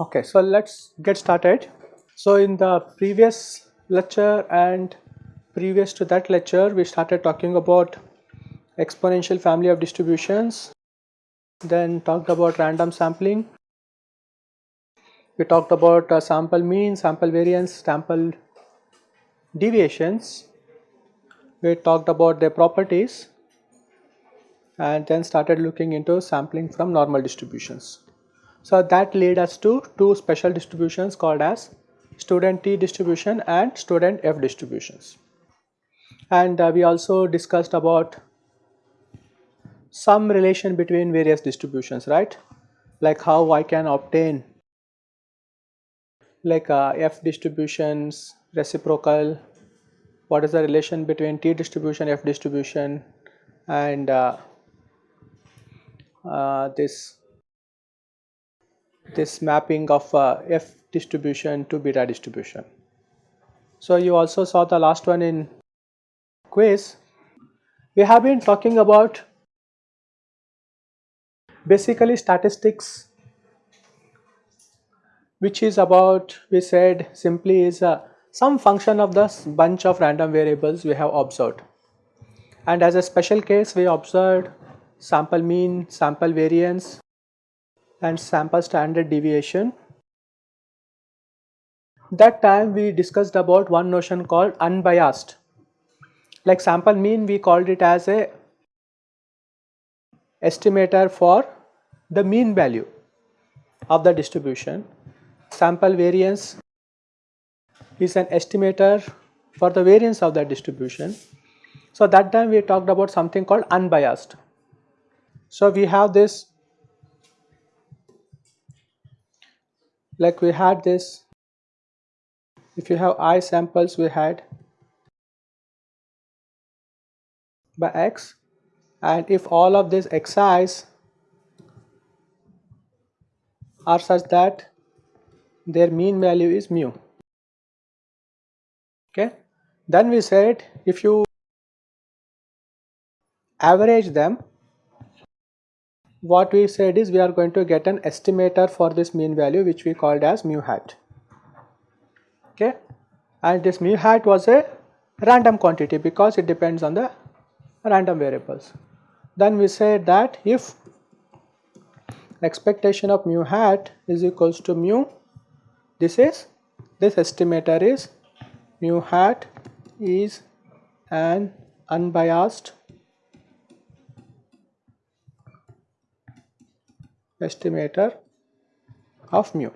Okay, so let's get started. So in the previous lecture and previous to that lecture, we started talking about exponential family of distributions, then talked about random sampling. We talked about uh, sample mean, sample variance, sample deviations. We talked about their properties and then started looking into sampling from normal distributions. So that led us to two special distributions called as student T distribution and student F distributions. And uh, we also discussed about some relation between various distributions, right? Like how I can obtain like uh, F distributions, reciprocal, what is the relation between T distribution, F distribution and uh, uh, this this mapping of uh, F distribution to beta distribution. So you also saw the last one in quiz. We have been talking about basically statistics which is about we said simply is uh, some function of the bunch of random variables we have observed and as a special case we observed sample mean, sample variance and sample standard deviation. That time we discussed about one notion called unbiased. Like sample mean we called it as a estimator for the mean value of the distribution. Sample variance is an estimator for the variance of that distribution. So that time we talked about something called unbiased. So we have this like we had this if you have i samples we had by x and if all of these xi's are such that their mean value is mu. Okay? Then we said if you average them what we said is we are going to get an estimator for this mean value which we called as mu hat. Okay? And this mu hat was a random quantity because it depends on the random variables. Then we said that if expectation of mu hat is equals to mu this is this estimator is mu hat is an unbiased estimator of mu.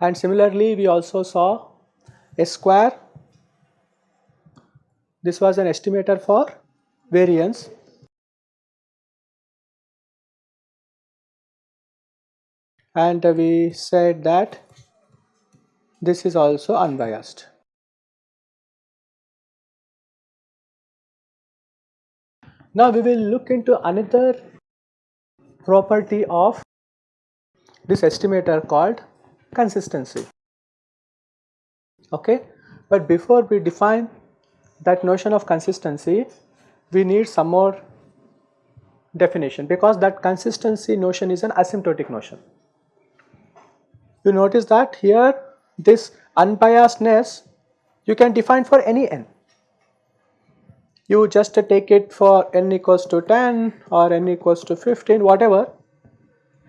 And similarly, we also saw a square. This was an estimator for variance. And we said that this is also unbiased. Now we will look into another property of this estimator called consistency. Okay, but before we define that notion of consistency, we need some more definition because that consistency notion is an asymptotic notion. You notice that here this unbiasedness you can define for any n. You just take it for n equals to 10 or n equals to 15 whatever.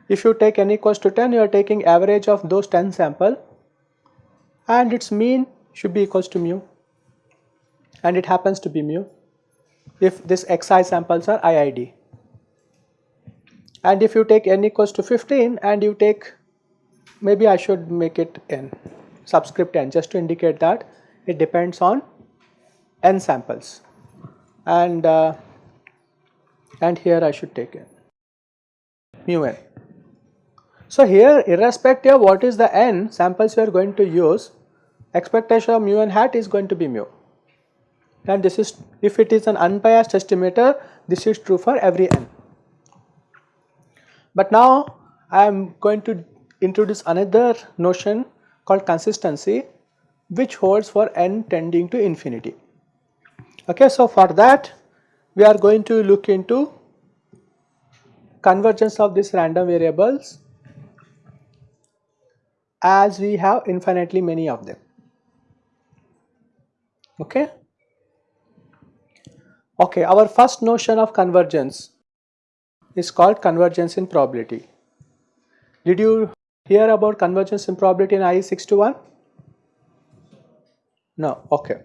If you take n equals to 10 you are taking average of those 10 sample and its mean should be equals to mu and it happens to be mu if this xi samples are IID and if you take n equals to 15 and you take maybe I should make it n subscript n just to indicate that it depends on n samples and uh, and here I should take n mu n. So here irrespective of what is the n samples we are going to use expectation of mu n hat is going to be mu and this is if it is an unbiased estimator this is true for every n. But now I am going to introduce another notion called consistency which holds for n tending to infinity. Okay, so for that we are going to look into convergence of these random variables as we have infinitely many of them. Okay. Okay, our first notion of convergence is called convergence in probability. Did you hear about convergence in probability in IE 621? No, okay.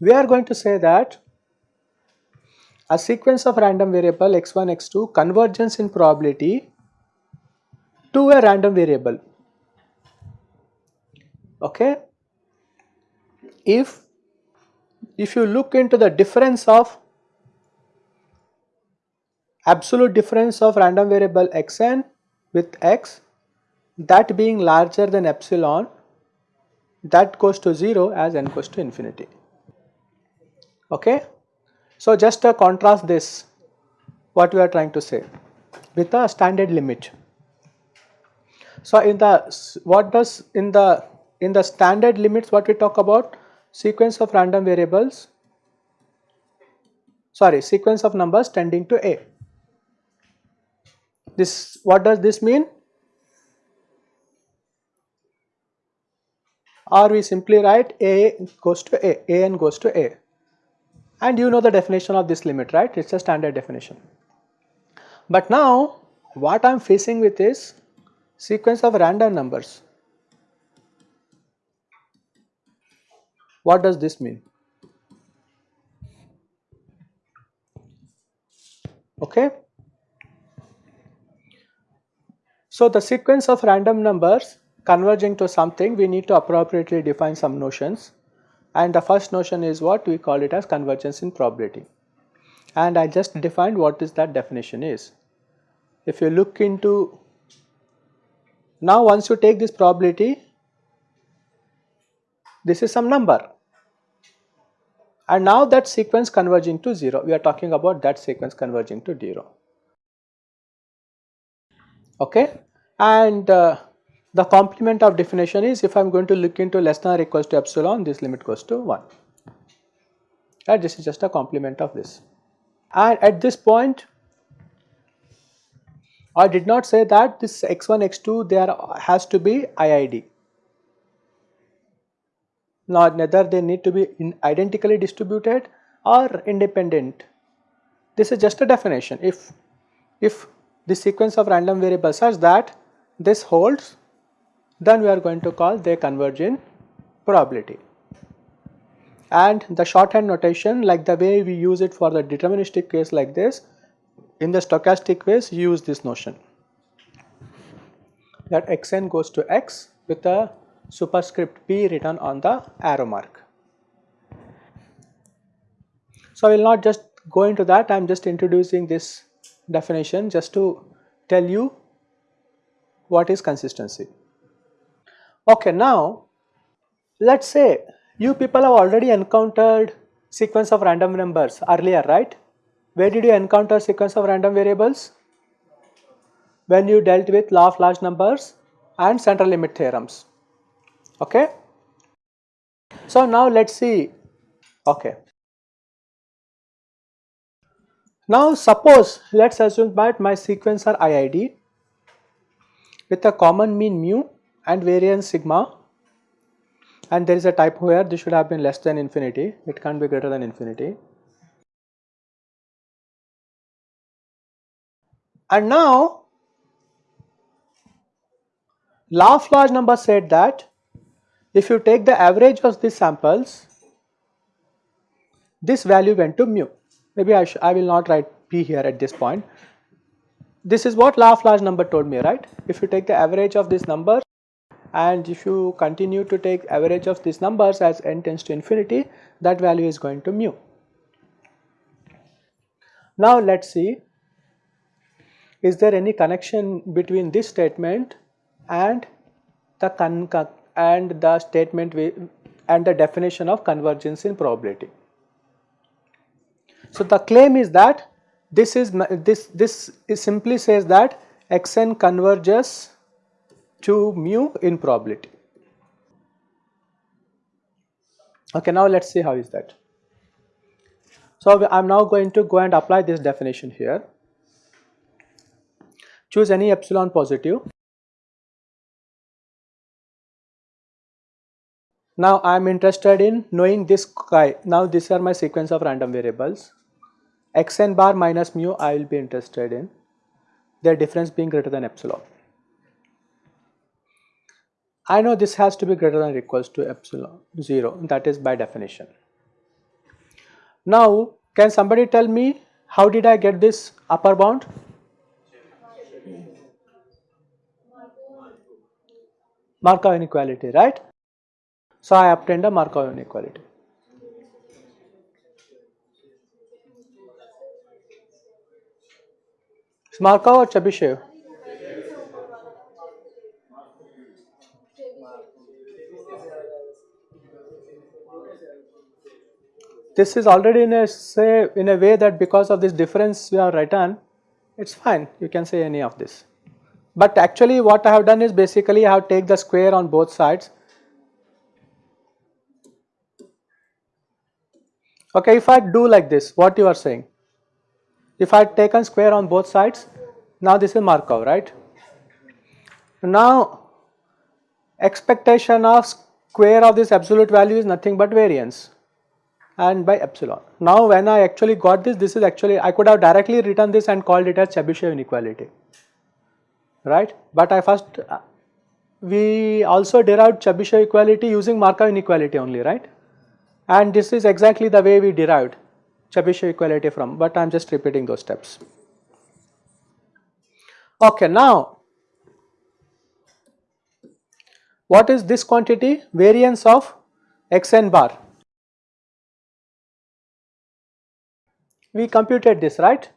We are going to say that a sequence of random variable x1, x2 convergence in probability to a random variable. Okay. If if you look into the difference of absolute difference of random variable xn with x that being larger than epsilon that goes to 0 as n goes to infinity. Okay. So, just to contrast this what we are trying to say with a standard limit. So, in the what does in the in the standard limits what we talk about sequence of random variables sorry sequence of numbers tending to a. This what does this mean? Or we simply write a goes to a, a n goes to a and you know the definition of this limit right it is a standard definition. But now what I am facing with is sequence of random numbers. What does this mean? Okay. So the sequence of random numbers converging to something we need to appropriately define some notions. And the first notion is what we call it as convergence in probability. And I just defined what is that definition is. If you look into now once you take this probability this is some number. And now that sequence converging to 0 we are talking about that sequence converging to 0 okay and uh, the complement of definition is if I am going to look into less than or equals to epsilon this limit goes to 1 and this is just a complement of this. And at this point I did not say that this x1 x2 there has to be IID. Not neither they need to be identically distributed or independent. This is just a definition. If if the sequence of random variables such that this holds then we are going to call they converge in probability. And the shorthand notation like the way we use it for the deterministic case like this, in the stochastic case use this notion that xn goes to x with a superscript p written on the arrow mark. So, I will not just go into that, I am just introducing this definition just to tell you what is consistency. Okay, now let us say you people have already encountered sequence of random numbers earlier, right? Where did you encounter sequence of random variables? When you dealt with law of large numbers and central limit theorems. Okay. So now let us see. Okay. Now suppose let us assume that my sequence are IID with a common mean mu and variance sigma. And there is a typo here this should have been less than infinity. It can't be greater than infinity. And now of large number said that if you take the average of these samples this value went to mu. Maybe I, I will not write p here at this point this is what large number told me right if you take the average of these numbers and if you continue to take average of these numbers as n tends to infinity that value is going to mu. Now let us see is there any connection between this statement and the and the statement and the definition of convergence in probability. So the claim is that this is this this is simply says that xn converges to mu in probability. Okay, now let us see how is that. So, I am now going to go and apply this definition here. Choose any epsilon positive. Now, I am interested in knowing this chi. Now, these are my sequence of random variables. Xn bar minus mu I will be interested in their difference being greater than epsilon. I know this has to be greater than or equals to epsilon 0 that is by definition. Now can somebody tell me how did I get this upper bound? Markov inequality right. So I obtained a Markov inequality. Markov or Chebyshev? this is already in a say in a way that because of this difference we have written it is fine you can say any of this. But actually what I have done is basically I have take the square on both sides. Okay, if I do like this what you are saying if I had taken square on both sides now this is Markov right. Now expectation of square of this absolute value is nothing but variance and by epsilon. Now when I actually got this, this is actually I could have directly written this and called it as Chebyshev inequality, right. But I first uh, we also derived Chebyshev equality using Markov inequality only, right. And this is exactly the way we derived Chebyshev equality from, but I am just repeating those steps. Okay, now what is this quantity? Variance of xn bar. We computed this right?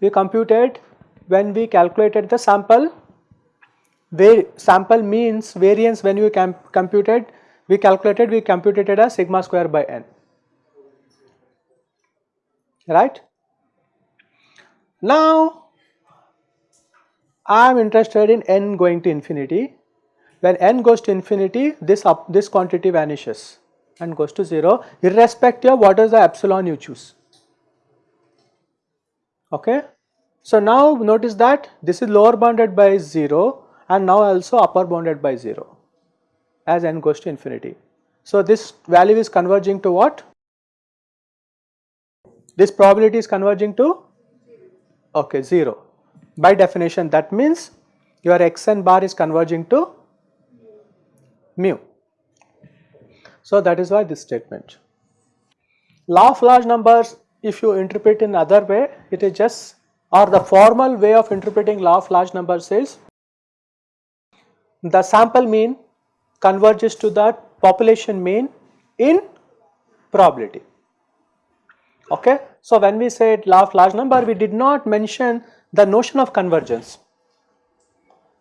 We computed when we calculated the sample. Where sample means variance when we computed. We calculated we computed it as sigma square by n right now I am interested in n going to infinity when n goes to infinity this up this quantity vanishes and goes to 0 irrespective of what is the epsilon you choose okay. So now notice that this is lower bounded by 0 and now also upper bounded by 0 as n goes to infinity. So this value is converging to what? This probability is converging to okay 0. By definition that means your xn bar is converging to mu. So that is why this statement. Law of large numbers if you interpret in other way it is just or the formal way of interpreting law of large numbers is the sample mean converges to the population mean in probability okay. So when we said of large number we did not mention the notion of convergence.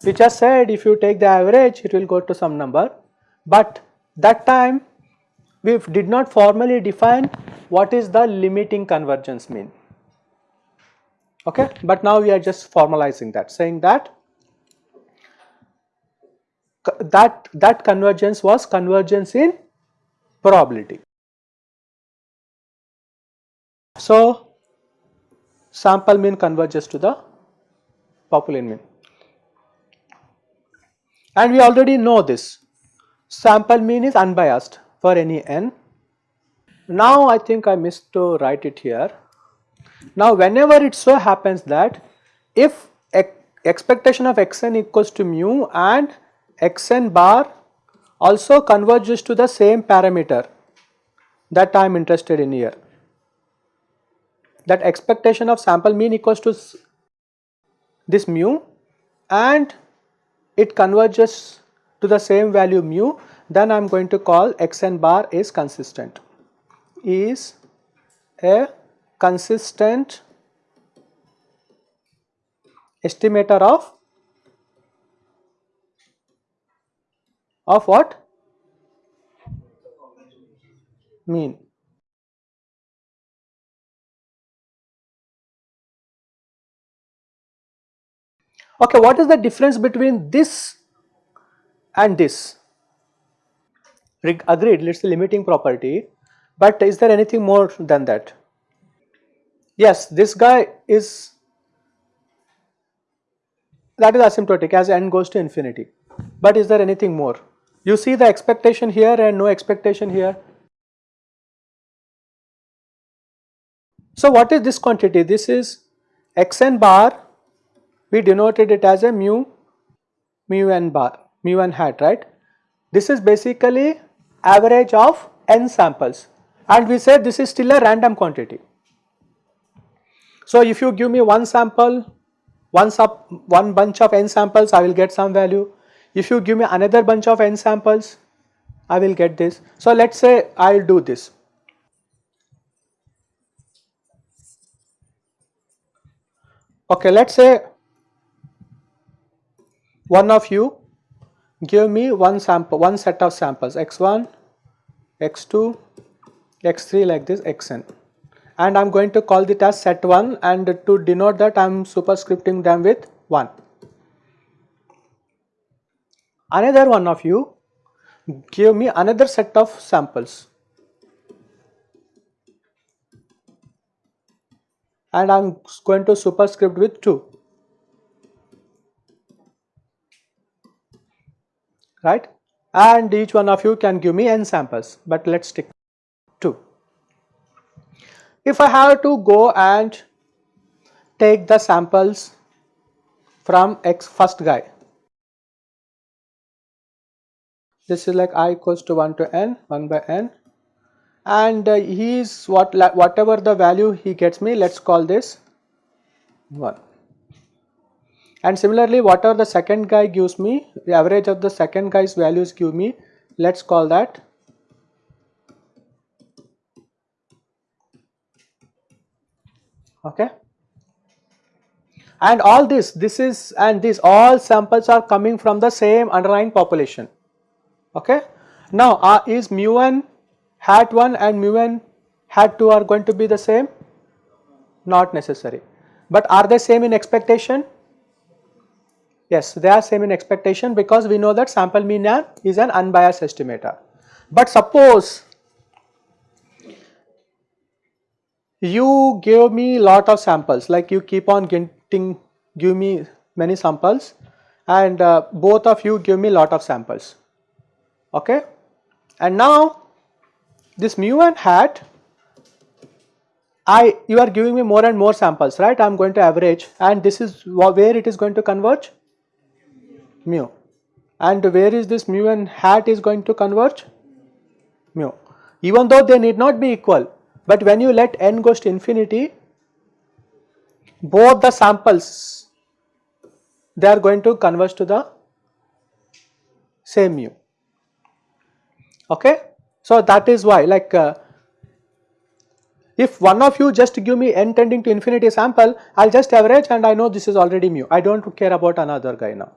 We just said if you take the average it will go to some number. But that time we did not formally define what is the limiting convergence mean. Okay? But now we are just formalizing that saying that that that convergence was convergence in probability so sample mean converges to the population mean and we already know this sample mean is unbiased for any n. Now I think I missed to write it here. Now whenever it so happens that if expectation of xn equals to mu and xn bar also converges to the same parameter that I am interested in here. That expectation of sample mean equals to this mu and it converges to the same value mu then I am going to call xn bar is consistent. Is a consistent estimator of of what? Mean Okay, what is the difference between this and this? Agreed, it's a limiting property, but is there anything more than that? Yes, this guy is that is asymptotic as n goes to infinity. But is there anything more? You see the expectation here and no expectation here. So what is this quantity? This is xn bar, we denoted it as a mu, mu n bar, mu n hat, right? This is basically average of n samples and we said this is still a random quantity. So if you give me one sample, one sub, one bunch of n samples, I will get some value. If you give me another bunch of n samples, I will get this. So let's say I will do this. Okay, let's say one of you give me one sample, one set of samples. X1, x2, x3 like this xn and I am going to call it as set 1 and to denote that I am superscripting them with 1. Another one of you give me another set of samples. And I am going to superscript with 2 right and each one of you can give me n samples but let us stick 2. If I have to go and take the samples from x first guy this is like i equals to 1 to n 1 by n and uh, he is what whatever the value he gets me let's call this 1 and similarly whatever the second guy gives me the average of the second guy's values give me let's call that okay and all this this is and this all samples are coming from the same underlying population okay now uh, is mu n hat 1 and mu n hat 2 are going to be the same? Not necessary. But are they same in expectation? Yes, they are same in expectation because we know that sample mean is an unbiased estimator. But suppose you give me lot of samples like you keep on getting give me many samples and uh, both of you give me lot of samples. Okay? And now this mu and hat I you are giving me more and more samples right? I am going to average and this is where it is going to converge mu. And where is this mu and hat is going to converge? Mu. Even though they need not be equal but when you let n goes to infinity both the samples they are going to converge to the same mu. Okay? So that is why like uh, if one of you just give me n tending to infinity sample, I will just average and I know this is already mu. I do not care about another guy now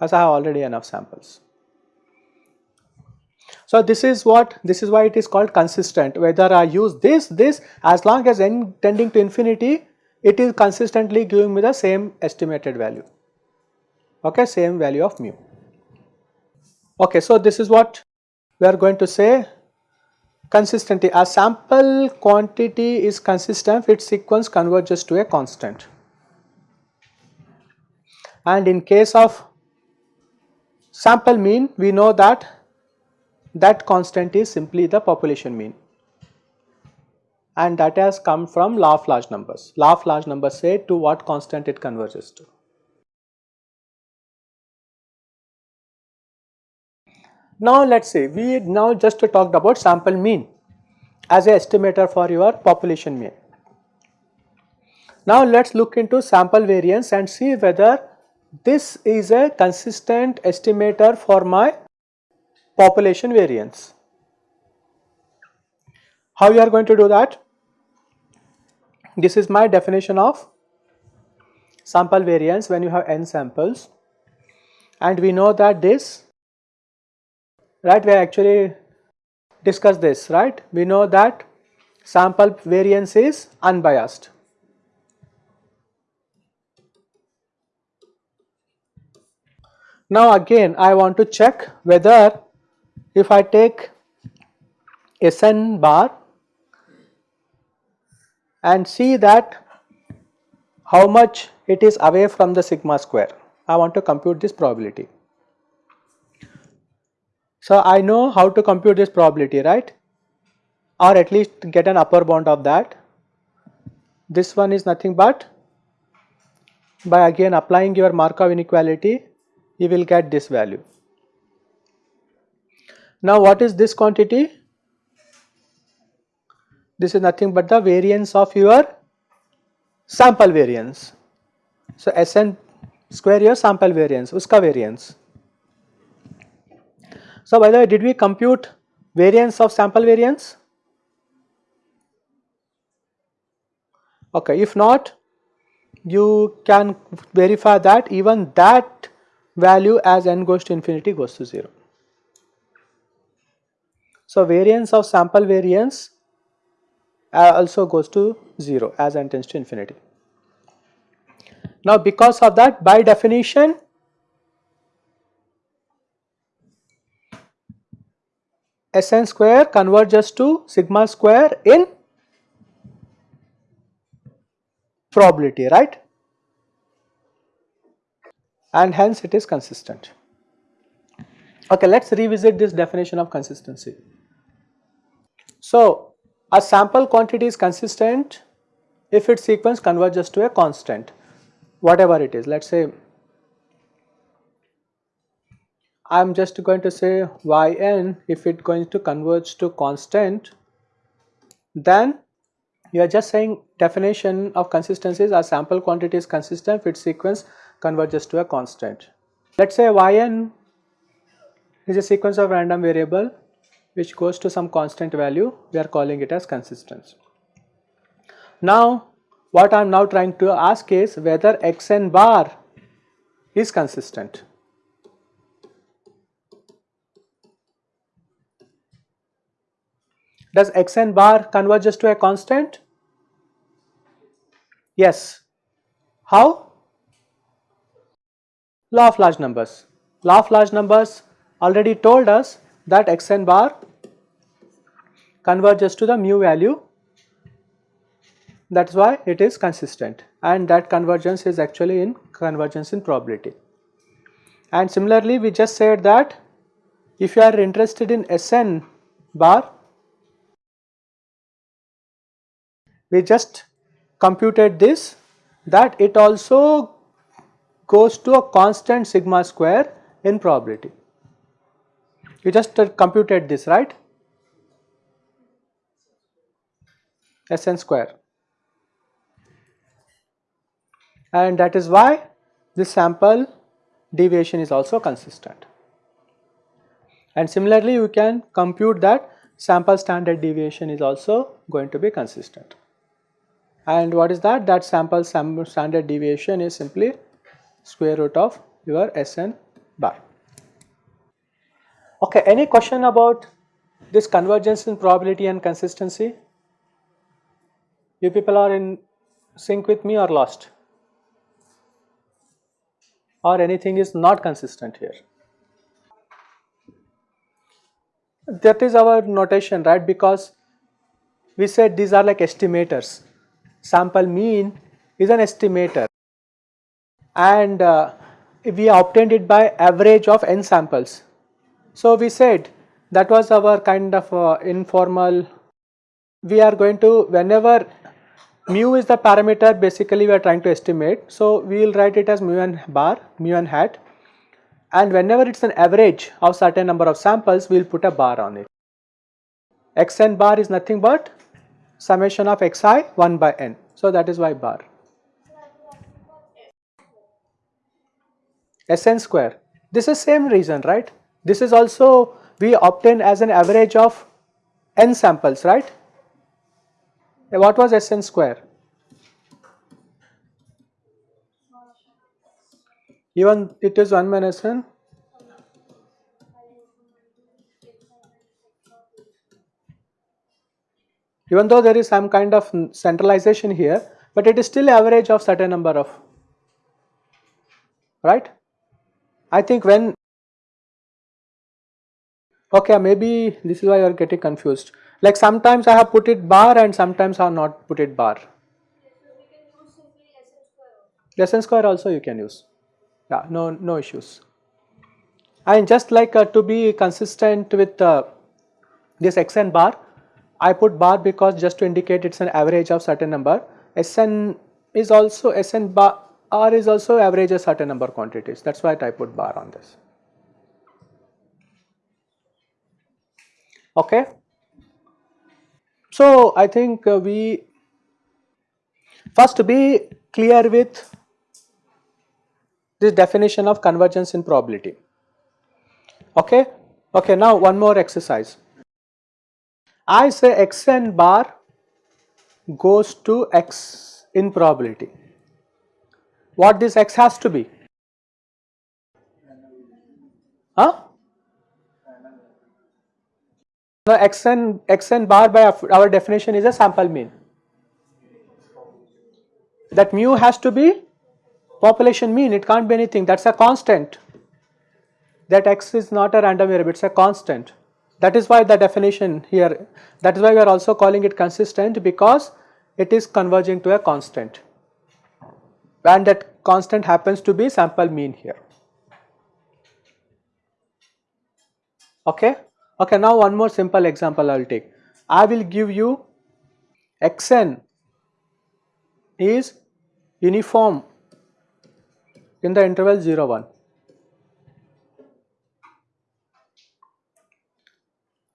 as I have already enough samples. So this is what this is why it is called consistent whether I use this this as long as n tending to infinity it is consistently giving me the same estimated value okay same value of mu. Okay so this is what we are going to say consistency a sample quantity is consistent if its sequence converges to a constant and in case of sample mean we know that that constant is simply the population mean and that has come from law of large numbers. Law of large numbers say to what constant it converges to. Now let us say we now just talked about sample mean as a estimator for your population mean. Now let us look into sample variance and see whether this is a consistent estimator for my population variance. How you are going to do that? This is my definition of sample variance when you have n samples and we know that this right we actually discussed this right we know that sample variance is unbiased Now again I want to check whether if I take Sn bar and see that how much it is away from the sigma square. I want to compute this probability. So I know how to compute this probability right or at least get an upper bound of that. This one is nothing but by again applying your Markov inequality you will get this value. Now what is this quantity? This is nothing but the variance of your sample variance. So Sn square your sample variance, uska variance. So by the way did we compute variance of sample variance? Okay, if not you can verify that even that value as n goes to infinity goes to 0. So variance of sample variance uh, also goes to 0 as n tends to infinity. Now because of that by definition Sn square converges to sigma square in probability right and hence it is consistent. Okay, let us revisit this definition of consistency. So, a sample quantity is consistent if its sequence converges to a constant whatever it is let us say I am just going to say yn if it going to converge to constant then you are just saying definition of consistencies a sample quantity is consistent if its sequence converges to a constant. Let us say yn is a sequence of random variable which goes to some constant value we are calling it as consistence. Now what I am now trying to ask is whether xn bar is consistent. Does xn bar converges to a constant? Yes. How? Law of large numbers. Law of large numbers already told us that xn bar converges to the mu value that is why it is consistent and that convergence is actually in convergence in probability. And similarly we just said that if you are interested in Sn bar we just computed this that it also goes to a constant sigma square in probability. You just uh, computed this right Sn square and that is why this sample deviation is also consistent. And similarly you can compute that sample standard deviation is also going to be consistent. And what is that? That sample standard deviation is simply square root of your Sn bar. Okay, any question about this convergence in probability and consistency? You people are in sync with me or lost? or anything is not consistent here. That is our notation right because we said these are like estimators. Sample mean is an estimator and uh, we obtained it by average of n samples. So we said that was our kind of uh, informal we are going to whenever mu is the parameter basically we are trying to estimate. So, we will write it as mu n bar, mu n hat and whenever it is an average of certain number of samples we will put a bar on it. xn bar is nothing but summation of xi 1 by n. So, that is why bar. Sn square this is same reason right this is also we obtain as an average of n samples right what was Sn square? Even it is 1 minus n. Even though there is some kind of centralization here, but it is still average of certain number of, right? I think when okay maybe this is why you are getting confused. Like sometimes I have put it bar and sometimes I have not put it bar. Sn square also you can use. Yeah no no issues. And just like uh, to be consistent with uh, this xn bar. I put bar because just to indicate it is an average of certain number. Sn is also Sn bar R is also average a certain number of quantities that is why I put bar on this. Okay. So, I think uh, we first be clear with this definition of convergence in probability. Okay. Okay, now one more exercise. I say xn bar goes to x in probability. What this x has to be? Huh? Now xn, xn bar by our definition is a sample mean. That mu has to be population mean, it can't be anything, that is a constant. That x is not a random variable, it is a constant. That is why the definition here, that is why we are also calling it consistent because it is converging to a constant and that constant happens to be sample mean here. Okay. Okay, now one more simple example I will take. I will give you xn is uniform in the interval 0 1.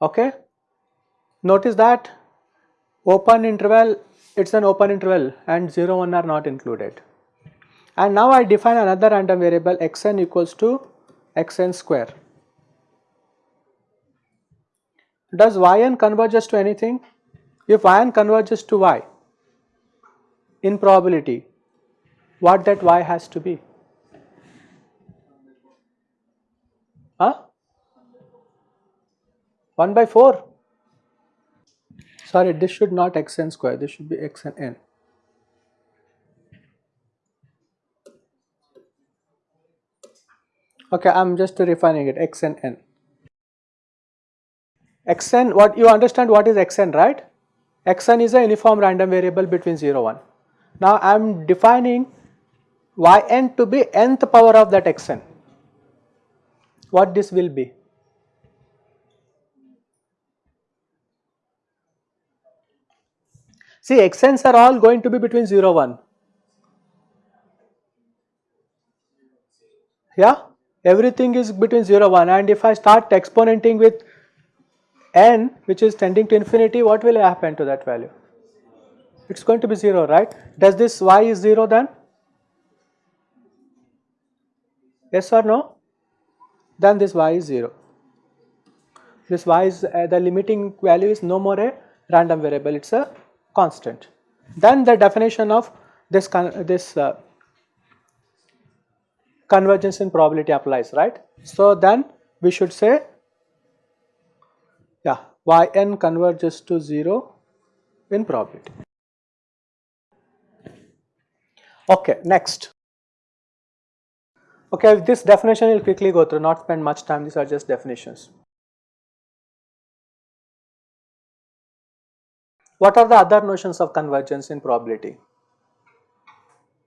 Okay. Notice that open interval it is an open interval and 0 1 are not included. And now I define another random variable xn equals to xn square. Does yn converges to anything? If yn converges to y in probability, what that y has to be? Huh? 1 by 4? Sorry, this should not xn square, this should be xn n. Okay, I am just refining it. Xn n. Xn what you understand what is xn right? Xn is a uniform random variable between 0 1 now i am defining yn to be nth power of that xn what this will be? See xn's are all going to be between 0 1 yeah everything is between 0 1 and if I start exponenting with n which is tending to infinity what will happen to that value? It is going to be 0 right. Does this y is 0 then? Yes or no? Then this y is 0. This y is uh, the limiting value is no more a random variable it is a constant. Then the definition of this, this uh, convergence in probability applies right. So then we should say yeah yn converges to 0 in probability. Okay, next. Okay, With this definition we will quickly go through, not spend much time, these are just definitions. What are the other notions of convergence in probability?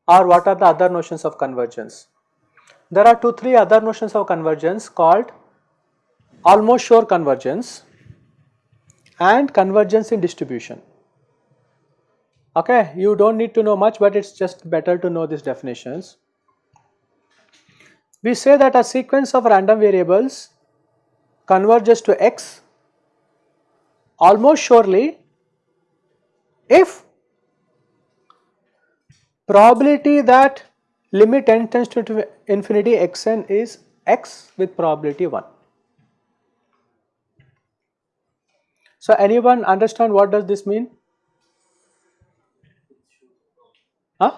Or what are the other notions of convergence? There are two, three other notions of convergence called almost sure convergence and convergence in distribution. Okay, you do not need to know much but it is just better to know these definitions. We say that a sequence of random variables converges to x almost surely if probability that limit n tends to infinity xn is x with probability 1. So anyone understand what does this mean? Huh?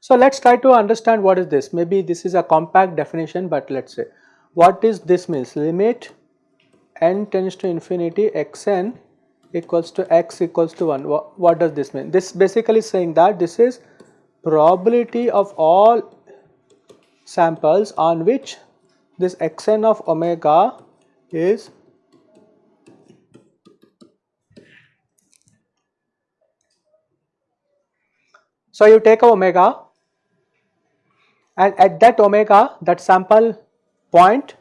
So let's try to understand what is this. Maybe this is a compact definition, but let's say what is this means limit n tends to infinity xn equals to x equals to 1. What, what does this mean? This basically saying that this is probability of all samples on which this xn of omega is So, you take a omega and at that omega that sample point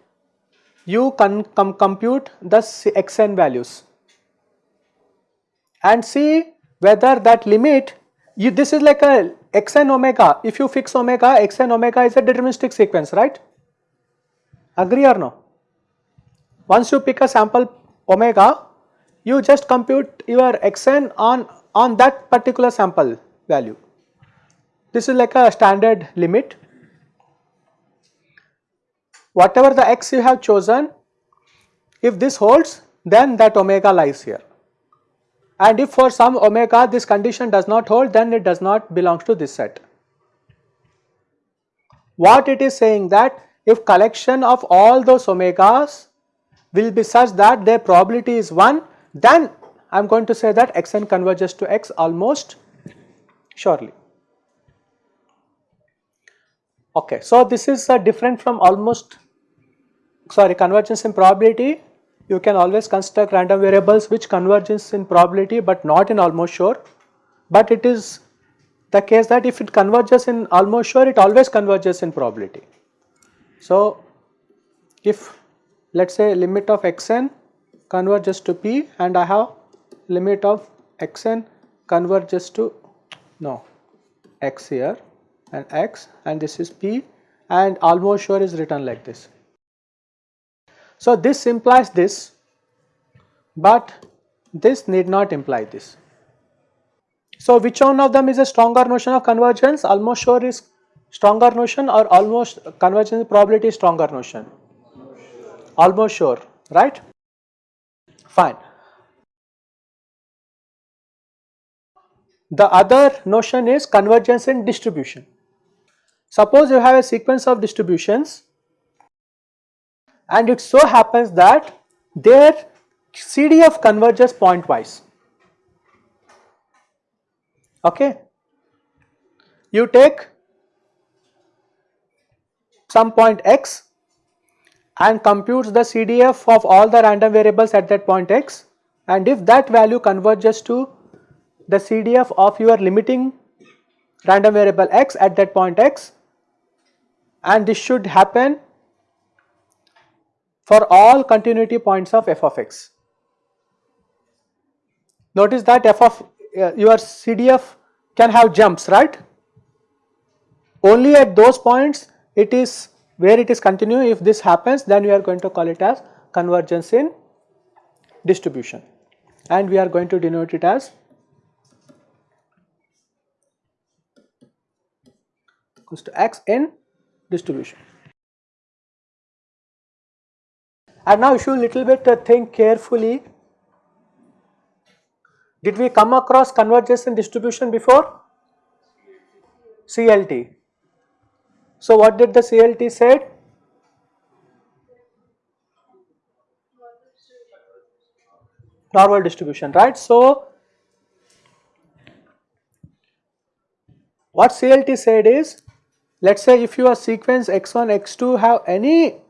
you can com compute the xn values and see whether that limit you this is like a xn omega if you fix omega xn omega is a deterministic sequence right agree or no once you pick a sample omega you just compute your xn on on that particular sample value this is like a standard limit. Whatever the x you have chosen, if this holds then that omega lies here. And if for some omega this condition does not hold then it does not belong to this set. What it is saying that if collection of all those omegas will be such that their probability is 1 then I am going to say that xn converges to x almost surely. Okay, so this is uh, different from almost sorry convergence in probability. You can always construct random variables which converges in probability but not in almost sure. But it is the case that if it converges in almost sure, it always converges in probability. So, if let us say limit of xn converges to p and I have limit of xn converges to no x here and x and this is p and almost sure is written like this. So, this implies this but this need not imply this. So, which one of them is a stronger notion of convergence almost sure is stronger notion or almost convergence probability stronger notion almost sure right fine. The other notion is convergence in distribution. Suppose you have a sequence of distributions and it so happens that their CDF converges pointwise. Okay. You take some point x and computes the CDF of all the random variables at that point x and if that value converges to the CDF of your limiting random variable x at that point x and this should happen for all continuity points of f of x. Notice that f of uh, your CDF can have jumps right only at those points it is where it is continuing if this happens then we are going to call it as convergence in distribution and we are going to denote it as equals to x in distribution. And now if you little bit uh, think carefully, did we come across convergence in distribution before? CLT. So what did the CLT said? Normal distribution, right? So what CLT said is let us say if your sequence x1, x2 have any,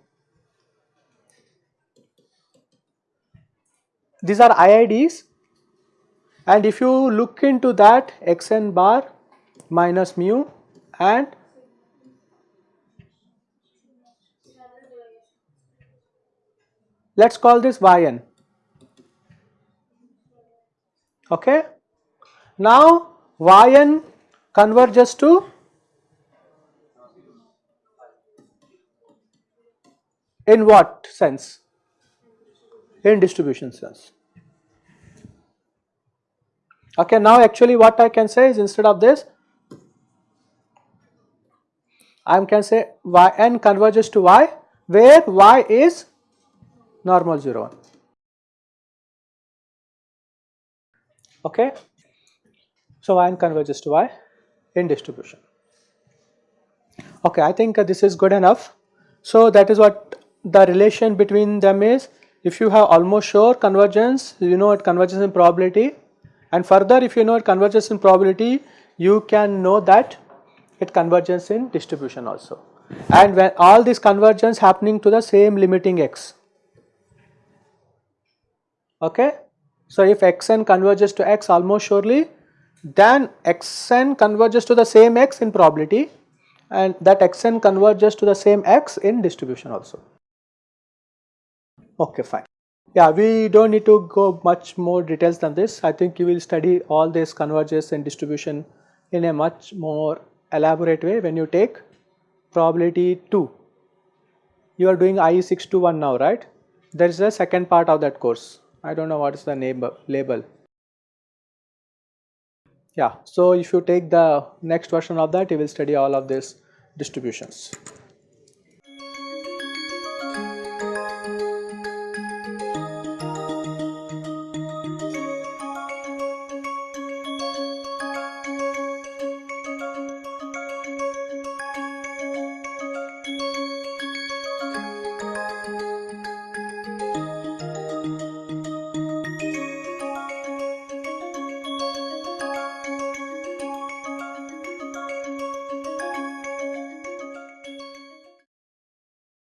these are IIDs and if you look into that xn bar minus mu and let us call this yn okay. Now yn converges to In what sense? In distribution sense. Okay, now actually what I can say is instead of this, I can say yn converges to y where y is normal 0 1. Okay. So yn converges to y in distribution. Okay, I think uh, this is good enough. So that is what the relation between them is if you have almost sure convergence you know it converges in probability and further if you know it converges in probability you can know that it converges in distribution also. And when all this convergence happening to the same limiting x. Okay. So if xn converges to x almost surely, then xn converges to the same x in probability and that xn converges to the same x in distribution also. Okay, fine. Yeah, we don't need to go much more details than this. I think you will study all this convergence and distribution in a much more elaborate way when you take probability 2. You are doing IE621 now, right? There is a second part of that course. I don't know what is the name label. Yeah, so if you take the next version of that, you will study all of these distributions.